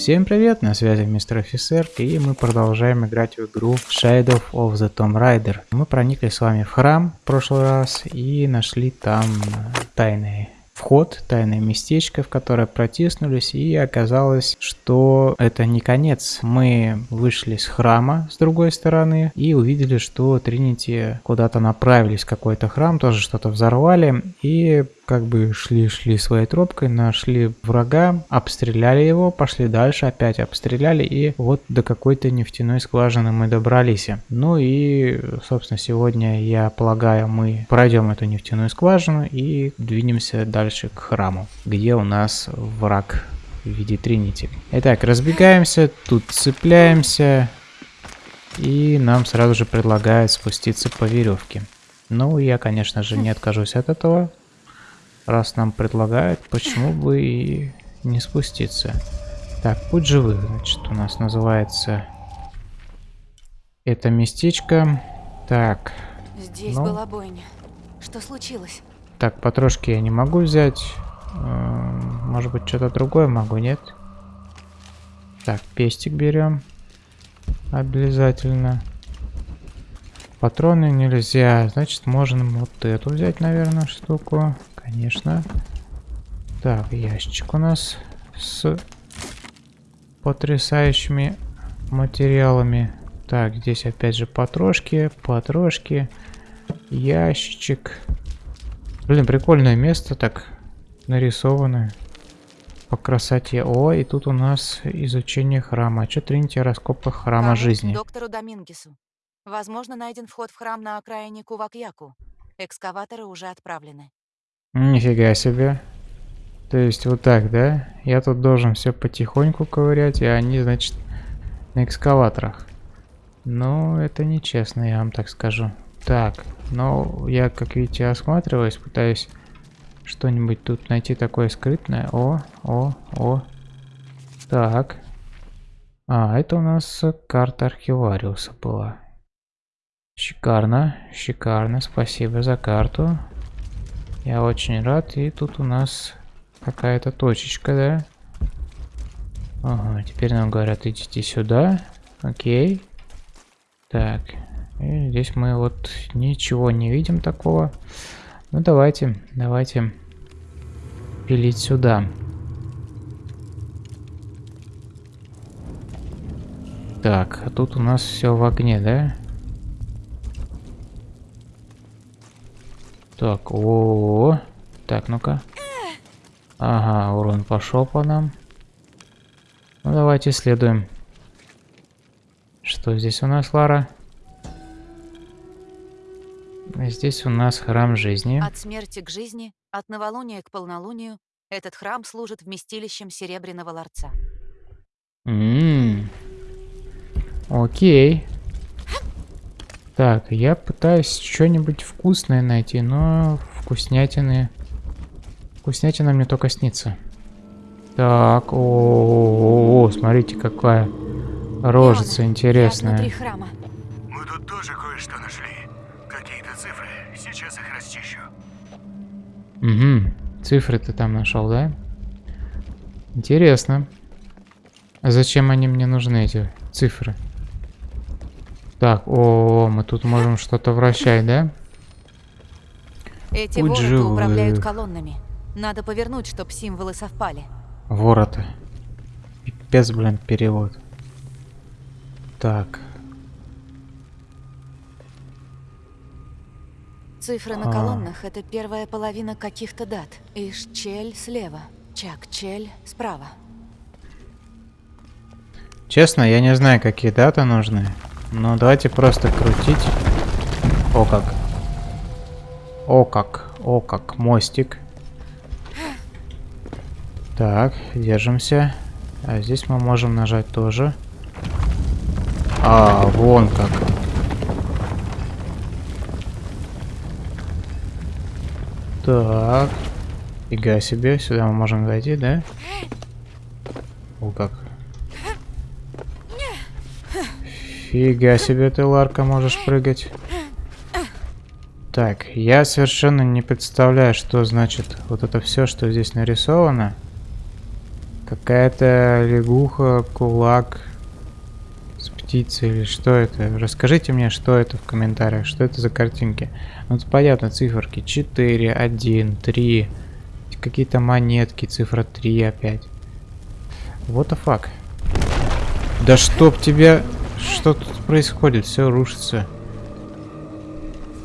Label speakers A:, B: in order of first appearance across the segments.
A: Всем привет, на связи мистер офицер, и мы продолжаем играть в игру Shadow of the Tomb Raider. Мы проникли с вами в храм в прошлый раз и нашли там тайные вход, тайное местечко, в которое протиснулись, и оказалось, что это не конец. Мы вышли с храма с другой стороны и увидели, что Тринити куда-то направились какой-то храм, тоже что-то взорвали, и как бы шли-шли своей тропкой, нашли врага, обстреляли его, пошли дальше, опять обстреляли, и вот до какой-то нефтяной скважины мы добрались. Ну и, собственно, сегодня, я полагаю, мы пройдем эту нефтяную скважину и двинемся дальше к храму, где у нас враг в виде Тринити. Итак, разбегаемся, тут цепляемся, и нам сразу же предлагают спуститься по веревке. Ну, я, конечно же, не откажусь от этого. Раз нам предлагают, почему бы и не спуститься. Так, путь живых, значит, у нас называется это местечко. Так.
B: Здесь ну. была бойня. Что случилось?
A: Так, потрошки я не могу взять. Эм, может быть, что-то другое могу, нет? Так, пестик берем. Обязательно. Патроны нельзя. Значит, можно вот эту взять, наверное, штуку. Конечно. Так, ящик у нас с потрясающими материалами. Так, здесь опять же потрошки, потрошки, ящичек. Блин, прикольное место так нарисовано по красоте. О, и тут у нас изучение храма. А что Тринити о раскопках храма
B: Кажется,
A: жизни?
B: доктору Домингесу. Возможно, найден вход в храм на окраине Кувакьяку. Экскаваторы уже отправлены.
A: Нифига себе. То есть вот так, да? Я тут должен все потихоньку ковырять, а они, значит, на экскаваторах. Ну, это нечестно, я вам так скажу. Так, но я, как видите, осматриваюсь, пытаюсь что-нибудь тут найти такое скрытное. О, о, о. Так. А, это у нас карта архивариуса была. Шикарно, шикарно, спасибо за карту. Я очень рад. И тут у нас какая-то точечка, да? Ага, теперь нам говорят, идите сюда. Окей. Так. И здесь мы вот ничего не видим такого. Ну давайте, давайте пилить сюда. Так, а тут у нас все в огне, да? Так, о, -о, -о. Так, ну-ка. Ага, урон пошел по нам. Ну, давайте исследуем. Что здесь у нас, Лара? Здесь у нас храм жизни.
B: От смерти к жизни, от новолуния к полнолунию, этот храм служит вместилищем Серебряного Ларца.
A: Ммм. Окей. Так, я пытаюсь что-нибудь вкусное найти, но вкуснятины... Вкуснятина мне только снится. Так, о, -о, -о, -о смотрите, какая рожица интересная.
B: храма.
C: Мы тут тоже кое-что нашли. Какие-то цифры. Сейчас их расчищу.
A: Угу. Цифры ты там нашел, да? Интересно. А зачем они мне нужны, эти цифры? Так, о, мы тут можем что-то вращать, да?
B: Эти вороты живых. управляют колоннами. Надо повернуть, чтобы символы совпали.
A: Вороты. Пипец, блин, перевод. Так.
B: Цифры на а. колоннах — это первая половина каких-то дат. Ишчель слева, Чак-Чель справа.
A: Честно, я не знаю, какие даты нужны. Ну, давайте просто крутить. О как. О как. О как. Мостик. Так, держимся. А здесь мы можем нажать тоже. А, вон как. Так. Фига себе, сюда мы можем зайти, да? О как. Фига себе ты, Ларка, можешь прыгать. Так, я совершенно не представляю, что значит вот это все, что здесь нарисовано. Какая-то лягуха, кулак с птицей или что это? Расскажите мне, что это в комментариях, что это за картинки. Ну, тут понятно, циферки 4, 1, 3, какие-то монетки, цифра 3 опять. What the fuck? Да чтоб тебя... Что тут происходит? Все рушится.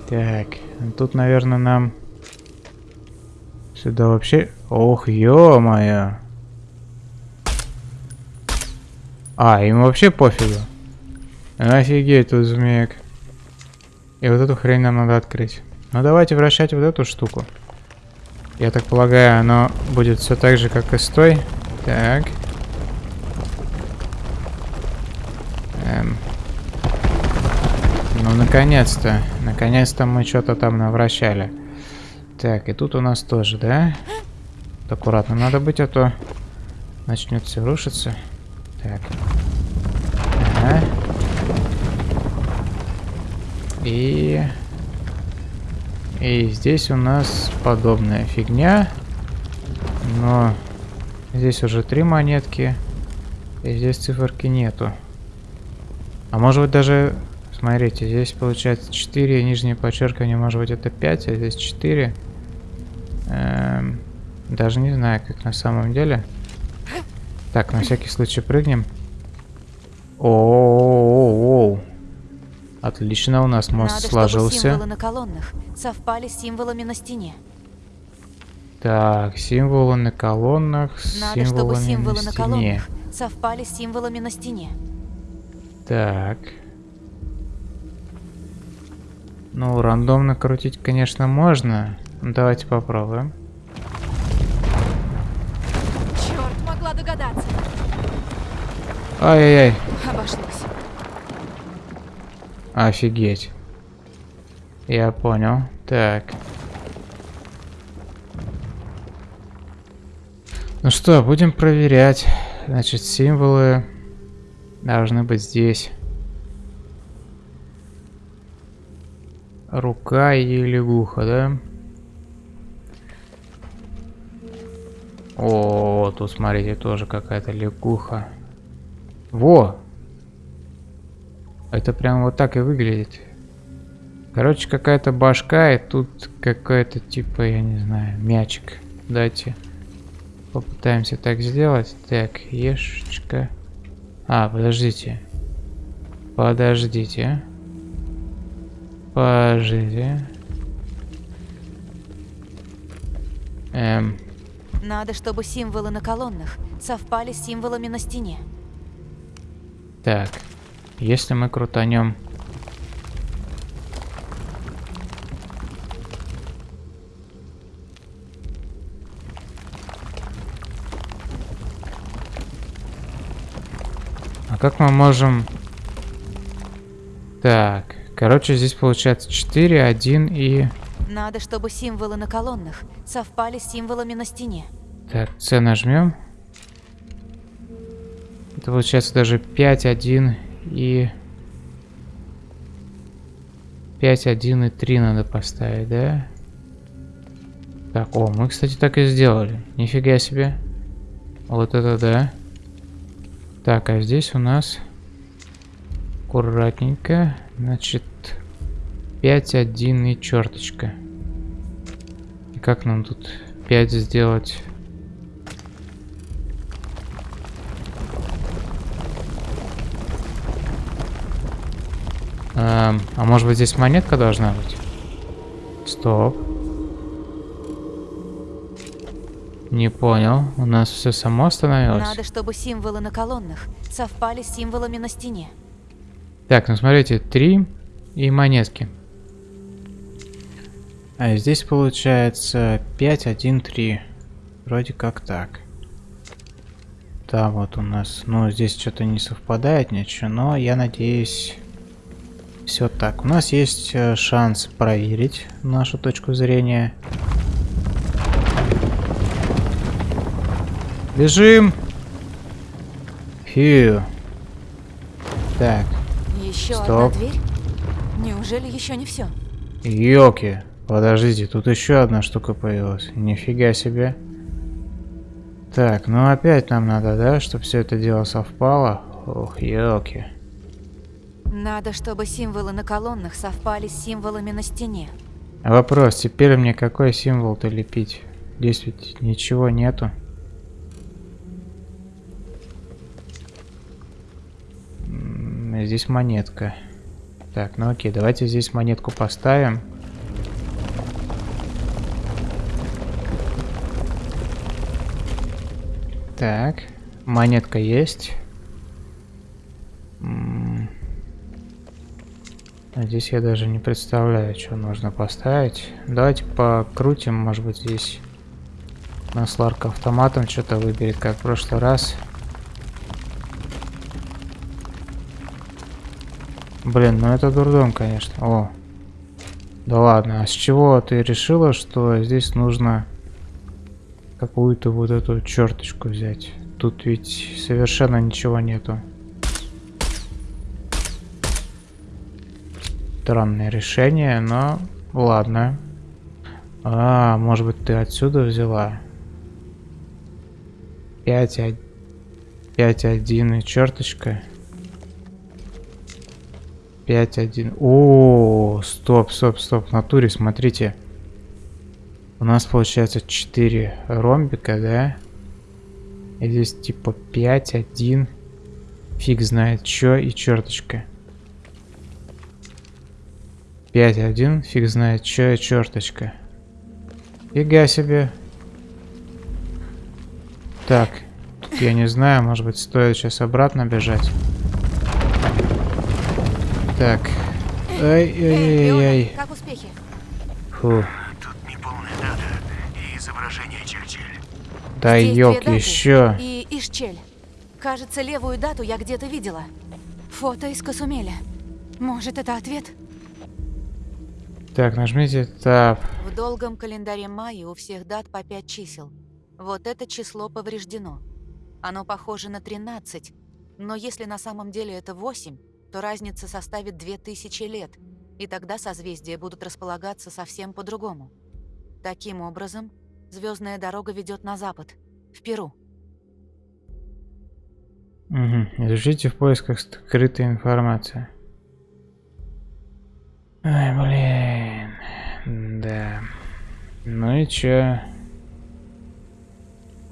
A: Так, тут, наверное, нам... Сюда вообще... Ох, ё-моё. А, им вообще пофигу. Офигеть тут змеек. И вот эту хрень нам надо открыть. Ну давайте вращать вот эту штуку. Я так полагаю, оно будет все так же, как и с той. Так. Эм. Ну, наконец-то. Наконец-то мы что-то там навращали. Так, и тут у нас тоже, да? Аккуратно надо быть, а то начнет все рушиться. Так. Ага. И... И здесь у нас подобная фигня. Но здесь уже три монетки. И здесь циферки нету. А может быть даже... Смотрите, здесь получается 4, нижнее подчеркивание, может быть это 5, а здесь 4. Эм, даже не знаю, как на самом деле. Так, на всякий случай прыгнем. О, -о, -о, -о, -о. Отлично, у нас мост
B: Надо,
A: сложился.
B: Чтобы символы на колоннах совпали с символами на стене.
A: Так, символы на колоннах
B: Надо,
A: символами
B: чтобы символы
A: на
B: на, колоннах совпали с символами на стене.
A: Так. Ну, рандомно крутить, конечно, можно. Давайте попробуем.
B: Черт, могла догадаться.
A: Ай-яй-яй.
B: Обошлось.
A: Офигеть. Я понял. Так. Ну что, будем проверять. Значит, символы должны быть здесь. Рука и лягуха, да? О, тут смотрите, тоже какая-то лягуха. Во! Это прям вот так и выглядит. Короче, какая-то башка, и тут какой-то типа, я не знаю, мячик. Давайте попытаемся так сделать. Так, ешечка. А, подождите. Подождите. Подождите. Эм,
B: Надо, чтобы символы на колоннах совпали с символами на стене.
A: так. Если мы крутанем... как мы можем... Так, короче, здесь получается 4, 1 и...
B: Надо, чтобы символы на колоннах совпали с символами на стене.
A: Так, С нажмем. Это получается даже 5, 1 и... 5, 1 и 3 надо поставить, да? Так, о, мы, кстати, так и сделали. Нифига себе. Вот это да. Так, а здесь у нас... Аккуратненько. Значит, 5, 1 и черточка. И как нам тут 5 сделать? Эм, а может быть здесь монетка должна быть? Стоп. Не понял. У нас все само остановилось.
B: Надо, чтобы символы на колоннах совпали с символами на стене.
A: Так, ну смотрите, три и монетки. А здесь получается 5, 1, 3. Вроде как так. Да, вот у нас, ну здесь что-то не совпадает ничего, но я надеюсь, все так. У нас есть э, шанс проверить нашу точку зрения. Бежим! Фью. Так,
B: Еще
A: Стоп.
B: одна дверь? Неужели еще не все?
A: Йоки, подождите, тут еще одна штука появилась. Нифига себе. Так, ну опять нам надо, да, чтобы все это дело совпало. Ох, елки.
B: Надо, чтобы символы на колоннах совпали с символами на стене.
A: Вопрос, теперь мне какой символ-то лепить? Здесь ведь ничего нету. Здесь монетка. Так, ну окей, давайте здесь монетку поставим. Так, монетка есть. А здесь я даже не представляю, что нужно поставить. Давайте покрутим, может быть здесь нас Ларка автоматом что-то выберет, как в прошлый раз. Блин, ну это дурдом, конечно. О. Да ладно, а с чего ты решила, что здесь нужно какую-то вот эту черточку взять? Тут ведь совершенно ничего нету. Странное решение, но ладно. А, может быть ты отсюда взяла? 5, 5, 1 и черточка. 5, 1. О, стоп, стоп, стоп. В натуре, смотрите. У нас получается 4 ромбика, да? И здесь типа 5, 1. Фиг знает, что и черточка. 5, 1. Фиг знает, что и черточка. Фига себе. Так, тут я не знаю, может быть стоит сейчас обратно бежать. Так.
B: Эй, Леонард,
A: Ай-яй-яй.
B: как успехи?
A: Фу.
C: Тут неполная дата и изображение Чель-Чель.
A: Да
B: даты
A: еще.
B: И Ишчель. Кажется, левую дату я где-то видела. Фото из Касумеля. Может, это ответ?
A: Так, нажмите Tab.
B: В долгом календаре майя у всех дат по 5 чисел. Вот это число повреждено. Оно похоже на 13, но если на самом деле это 8, то разница составит 2000 лет, и тогда созвездия будут располагаться совсем по-другому. Таким образом, звездная дорога ведет на запад, в Перу.
A: Угу. Изучите в поисках скрытой информации. Ай, блин. Да. Ну и чё?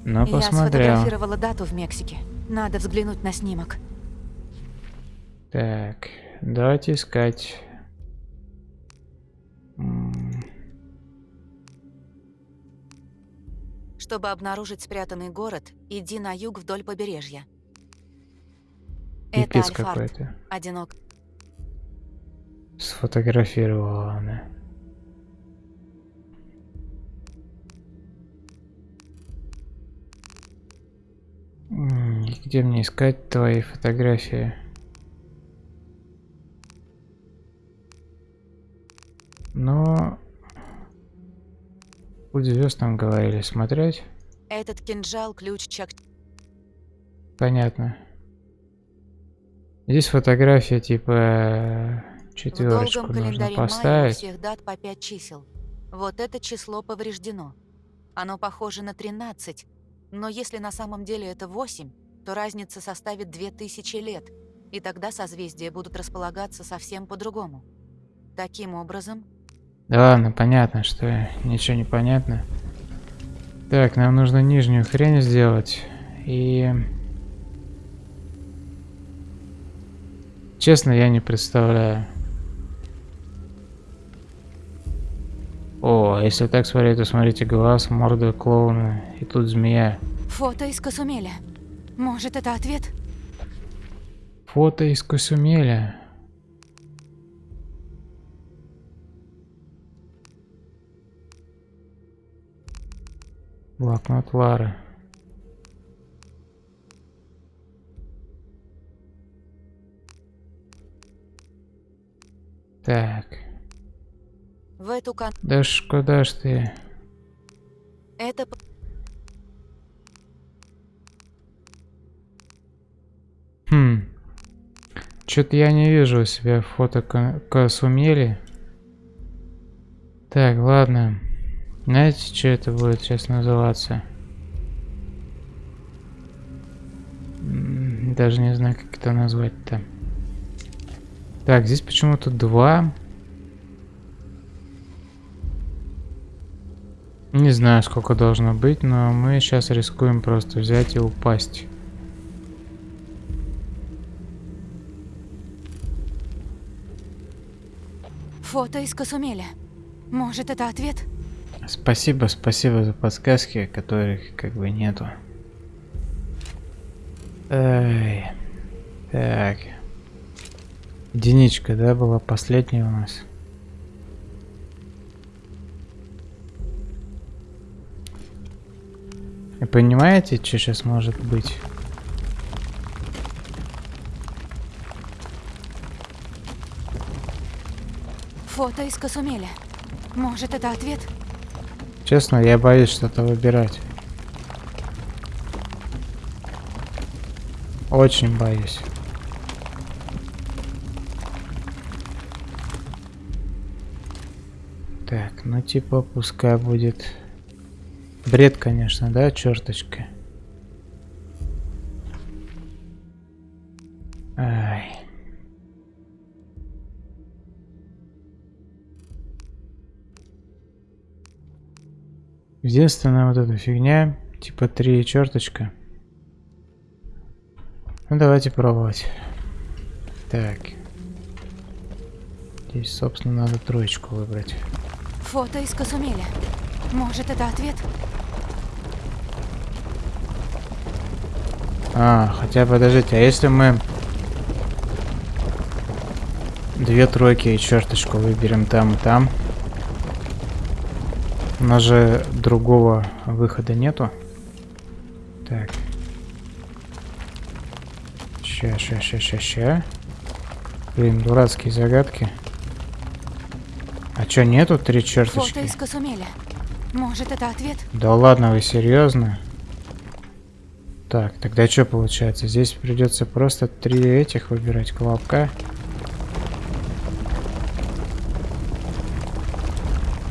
A: Ну,
B: Я
A: посмотрел.
B: сфотографировала дату в Мексике. Надо взглянуть на снимок.
A: Так, давайте искать.
B: Чтобы обнаружить спрятанный город, иди на юг вдоль побережья. Это
A: Пипец
B: Альфард.
A: какой-то.
B: Одинок.
A: Сфотографировала она. Где мне искать твои фотографии? Но... Путь звезд там говорили смотреть.
B: Этот кинжал – ключ Чак...
A: Понятно. Здесь фотография типа
B: В
A: четверочку нужно поставить.
B: всех дат по 5 чисел. Вот это число повреждено. Оно похоже на 13, но если на самом деле это 8, то разница составит 2000 лет, и тогда созвездия будут располагаться совсем по-другому. Таким образом,
A: Да ладно, понятно, что ничего не понятно. Так, нам нужно нижнюю хрень сделать. И... Честно, я не представляю. О, если так смотреть, то смотрите, глаз, морда клоуна. И тут змея.
B: фото из Касумеля. Может, это ответ?
A: Фото из Косумеля. Блокнот Лары. Так.
B: В эту кон...
A: Да ж куда ж ты?
B: Это...
A: Хм. Что-то я не вижу у себя фото Ка- Касумели. Так, ладно. Знаете, что это будет сейчас называться? Даже не знаю, как это назвать-то. Так, здесь почему-то два. Не знаю, сколько должно быть, но мы сейчас рискуем просто взять и упасть.
B: Фото из Касумеля. Может, это ответ?
A: Спасибо, спасибо за подсказки, которых как бы нету. Эй. Так. Единичка, да, была последняя у нас. Вы понимаете, что сейчас может быть?
B: Фото из Касумеля. Может, это ответ?
A: Честно, я боюсь что-то выбирать. Очень боюсь. Так, ну типа пускай будет... Бред, конечно, да, черточка? Единственная вот эта фигня, типа три черточка. Ну давайте пробовать. Так. Здесь, собственно, надо троечку выбрать.
B: Фото из Касумеля. Может, это ответ?
A: А, хотя подождите, а если мы две тройки и черточку выберем там и там? У нас же другого выхода нету. Так. Ща, ща, ща, ща, ща. Блин, дурацкие загадки. А чё, нету три черточки?
B: Фото из. Может, это ответ?
A: Да ладно, вы серьезно? Так, тогда что получается? Здесь придется просто три этих выбирать колобка.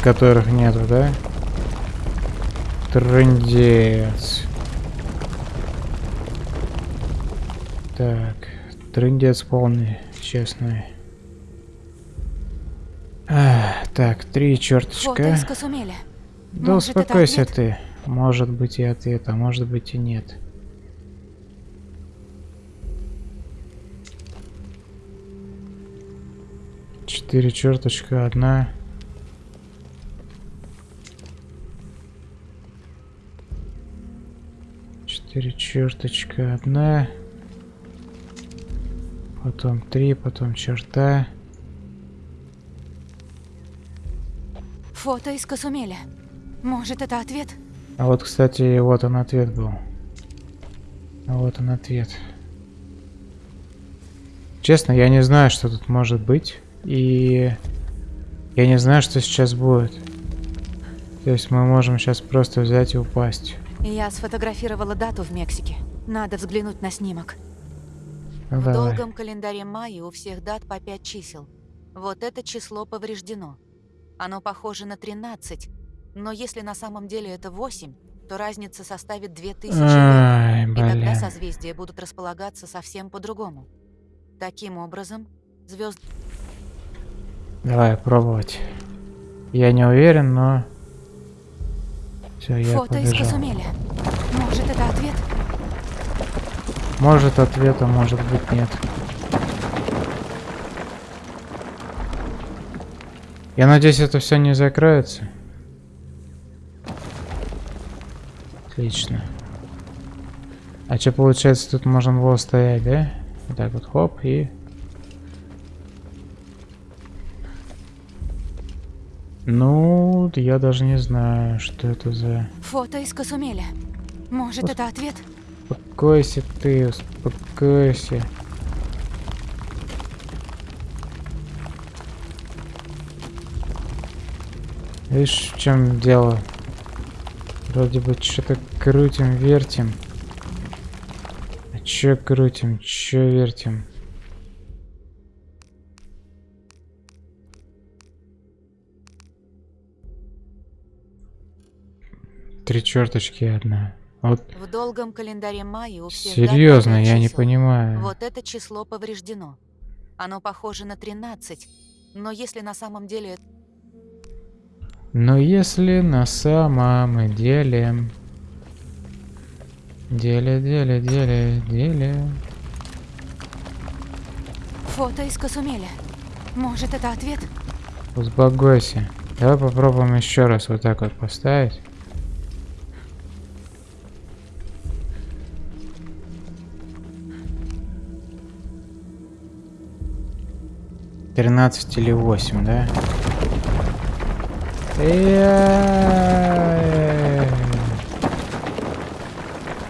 A: Которых нету, да? Трындец. Так, трындец полный, честный. А, так, три черточка.
B: Фото из Касумеля.
A: Да
B: Может,
A: успокойся ты. Может быть и ответ, а может быть и нет. Четыре черточка, одна. Четыре черточка, одна. Потом три, потом черта.
B: Фото из Касумеля. Может, это ответ?
A: А вот, кстати, вот он ответ был. А вот он ответ. Честно, я не знаю, что тут может быть. И я не знаю, что сейчас будет. То есть мы можем сейчас просто взять и упасть.
B: Я сфотографировала дату в Мексике. Надо взглянуть на снимок.
A: Ну,
B: В
A: давай.
B: долгом календаре майя у всех дат по 5 чисел. Вот это число повреждено. Оно похоже на 13, но если на самом деле это 8, то разница составит 2000 лет.
A: Ай,
B: И тогда созвездия будут располагаться совсем по-другому. Таким образом, звезд
A: Давай пробовать. Я не уверен, но... Все, я
B: Фото из
A: побежал.
B: Касумеля. Может, это ответ?
A: Может ответа, может быть нет. Я надеюсь, это все не закроется. Отлично. А что получается, тут можно было стоять, да? Вот так вот, хоп, и... Ну, я даже не знаю, что это за...
B: Фото из Касумеля. Может, это ответ?
A: Успокойся ты, успокойся. Видишь, в чем дело? Вроде бы что-то крутим, вертим. А чё крутим, чё вертим? Три черточки и одна. Вот
B: В долгом календаре майя у всех
A: серьезно, я не понимаю.
B: Вот это число повреждено. Оно похоже на 13, но если на самом деле
A: Но если на самом деле... Деле, деле, деле, деле...
B: фото из Касумеля. Может, это ответ?
A: Успокойся. Давай попробуем еще раз вот так вот поставить. Тринадцать или восемь, да? Э-э-э.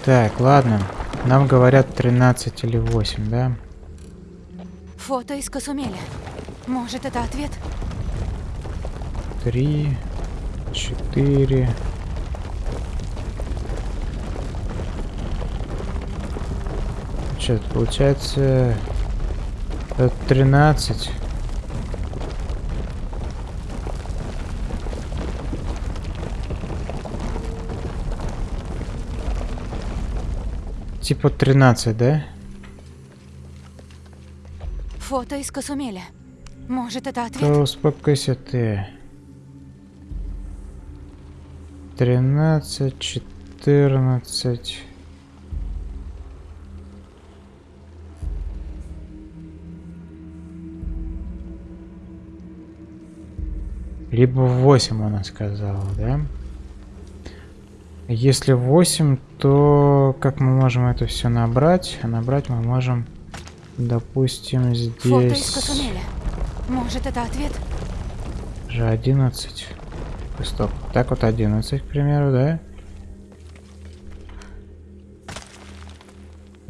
A: Так, ладно. Нам говорят 13 или 8, да?
B: Фото из Касумеля. Может, это ответ?
A: Три, четыре. Что, получается... Это 13. Типа 13, да?
B: Фото из Касумеля. Может, это ответ?
A: Да успокойся ты. 13, 14. Либо 8 она сказала, да? Если 8, то как мы можем это все набрать? А набрать мы можем, допустим,
B: Фото из
A: здесь.
B: Может, это ответ?
A: же 11. Стоп. Так вот 11, к примеру, да?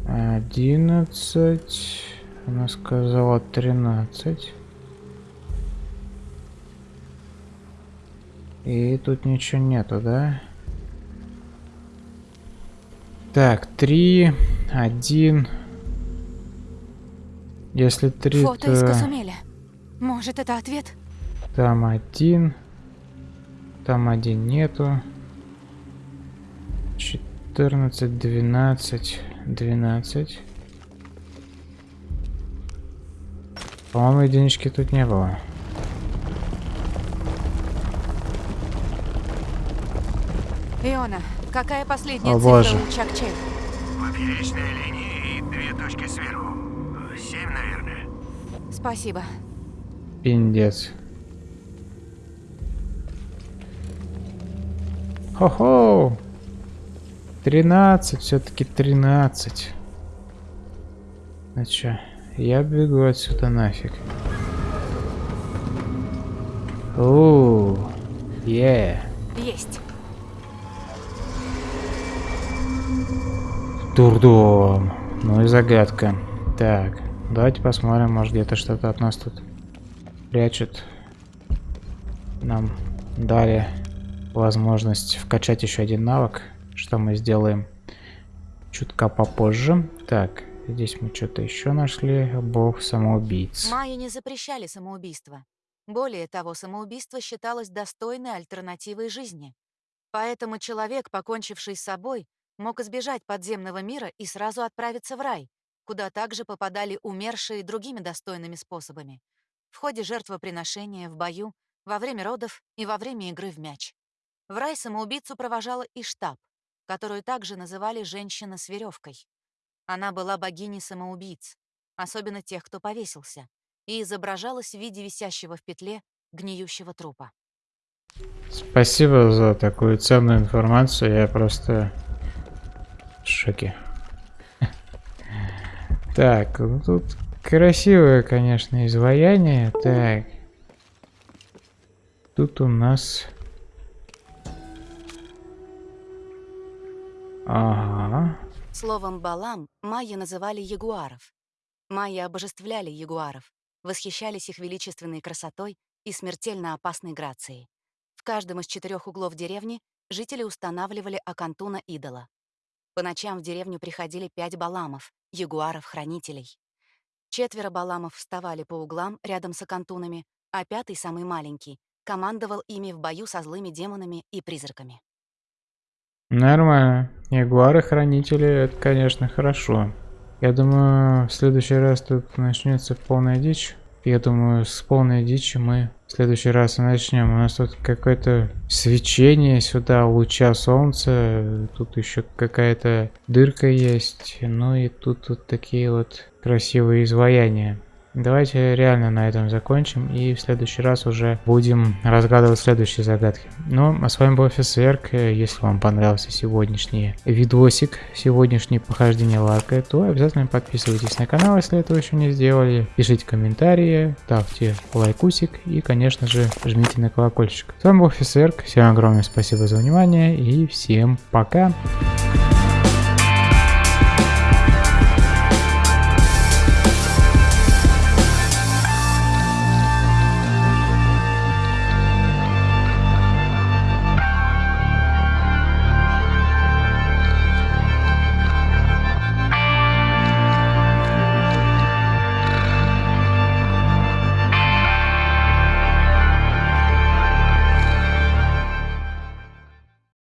A: 11. Она сказала 13. И тут ничего нету, да? Так, 3, 1. Если 3,
B: Фото из
A: то
B: Касумеля. Может, это ответ?
A: там один. Там один нету. 14, 12, 12. По-моему, единички тут не было.
B: Иона, какая последняя
A: О,
B: цифра
A: боже.
B: у Чакче?
C: Поперечная линия и две точки сверху. Семь, наверное.
B: Спасибо.
A: Пиндец. Хо-хо! 13, все-таки 13. Ну чё, я бегу отсюда нафиг. Оу, е.
B: Есть.
A: Дурдом. Ну и загадка. Так, давайте посмотрим, может где-то что-то от нас тут прячут. Нам дали возможность вкачать еще один навык, что мы сделаем чутка попозже. Так, здесь мы что-то еще нашли. Бог самоубийц.
B: Майя не запрещали самоубийство. Более того, самоубийство считалось достойной альтернативой жизни. Поэтому человек, покончивший с собой, мог избежать подземного мира и сразу отправиться в рай, куда также попадали умершие другими достойными способами. В ходе жертвоприношения, в бою, во время родов и во время игры в мяч. В рай самоубийцу провожала Иштаб, которую также называли «женщина с веревкой». Она была богиней самоубийц, особенно тех, кто повесился, и изображалась в виде висящего в петле гниющего трупа.
A: Спасибо за такую ценную информацию. Я просто в шоке. Так, ну тут красивое, конечно, изваяние. Так. Тут у нас... Ага.
B: Словом «балам» майя называли ягуаров. Майя обожествляли ягуаров, восхищались их величественной красотой и смертельно опасной грацией. В каждом из четырех углов деревни жители устанавливали окантуна идола. По ночам в деревню приходили пять баламов, ягуаров-хранителей. Четверо баламов вставали по углам рядом с окантунами, а пятый, самый маленький, командовал ими в бою со злыми демонами и призраками.
A: Нормально. Ягуары-хранители, это, конечно, хорошо. Я думаю, в следующий раз тут начнется полная дичь. Я думаю, с полной дичи мы в следующий раз начнем. У нас тут какое-то свечение сюда, луча солнца. Тут еще какая-то дырка есть. Ну и тут вот такие вот красивые изваяния. Давайте реально на этом закончим и в следующий раз уже будем разгадывать следующие загадки. Ну, а с вами был Фисверк. Если вам понравился сегодняшний видосик, сегодняшнее похождение Ларка, то обязательно подписывайтесь на канал, если этого еще не сделали. Пишите комментарии, ставьте лайкусик и, конечно же, жмите на колокольчик. С вами был Фисверк. Всем огромное спасибо за внимание и всем. Пока.